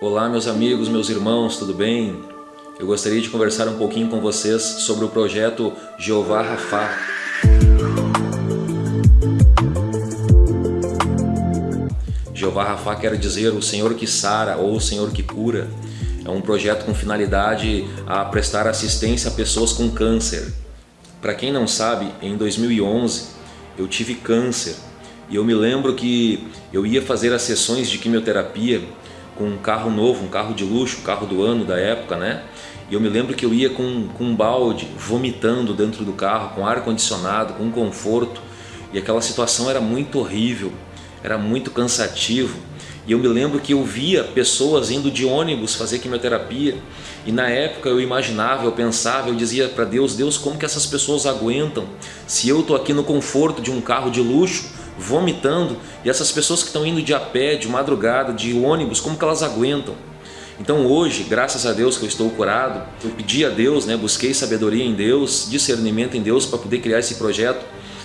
Olá meus amigos, meus irmãos, tudo bem? Eu gostaria de conversar um pouquinho com vocês sobre o projeto Jeová Rafá. Jeová Rafá quer dizer o Senhor que sara ou o Senhor que cura. É um projeto com finalidade a prestar assistência a pessoas com câncer. Para quem não sabe, em 2011 eu tive câncer e eu me lembro que eu ia fazer as sessões de quimioterapia com um carro novo, um carro de luxo, um carro do ano da época, né? E eu me lembro que eu ia com, com um balde, vomitando dentro do carro, com ar-condicionado, com conforto. E aquela situação era muito horrível, era muito cansativo. E eu me lembro que eu via pessoas indo de ônibus fazer quimioterapia e na época eu imaginava, eu pensava, eu dizia para Deus, Deus como que essas pessoas aguentam se eu estou aqui no conforto de um carro de luxo vomitando e essas pessoas que estão indo de a pé, de madrugada, de ônibus, como que elas aguentam? Então hoje, graças a Deus que eu estou curado, eu pedi a Deus, né, busquei sabedoria em Deus, discernimento em Deus para poder criar esse projeto,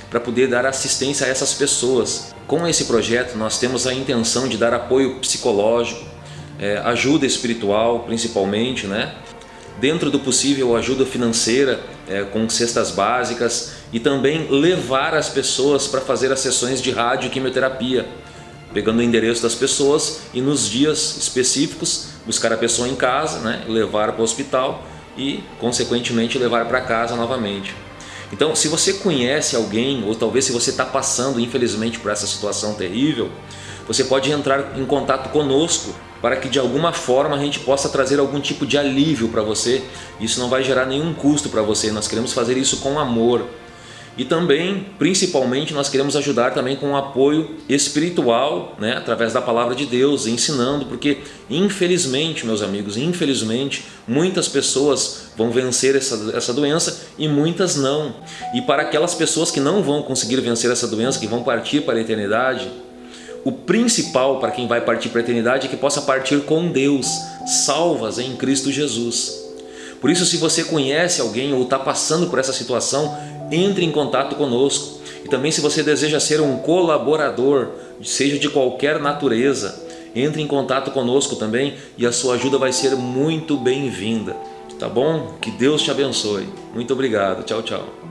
para poder dar assistência a essas pessoas. Com esse projeto nós temos a intenção de dar apoio psicológico, é, ajuda espiritual principalmente, né? dentro do possível ajuda financeira é, com cestas básicas e também levar as pessoas para fazer as sessões de rádio e quimioterapia, pegando o endereço das pessoas e nos dias específicos buscar a pessoa em casa, né, levar para o hospital e consequentemente levar para casa novamente. Então se você conhece alguém ou talvez se você está passando infelizmente por essa situação terrível, você pode entrar em contato conosco para que de alguma forma a gente possa trazer algum tipo de alívio para você. Isso não vai gerar nenhum custo para você, nós queremos fazer isso com amor. E também, principalmente, nós queremos ajudar também com um apoio espiritual, né, através da palavra de Deus, ensinando, porque infelizmente, meus amigos, infelizmente, muitas pessoas vão vencer essa, essa doença e muitas não. E para aquelas pessoas que não vão conseguir vencer essa doença, que vão partir para a eternidade, o principal para quem vai partir para a eternidade é que possa partir com Deus, salvas em Cristo Jesus. Por isso, se você conhece alguém ou está passando por essa situação, entre em contato conosco. E também se você deseja ser um colaborador, seja de qualquer natureza, entre em contato conosco também e a sua ajuda vai ser muito bem-vinda. Tá bom? Que Deus te abençoe. Muito obrigado. Tchau, tchau.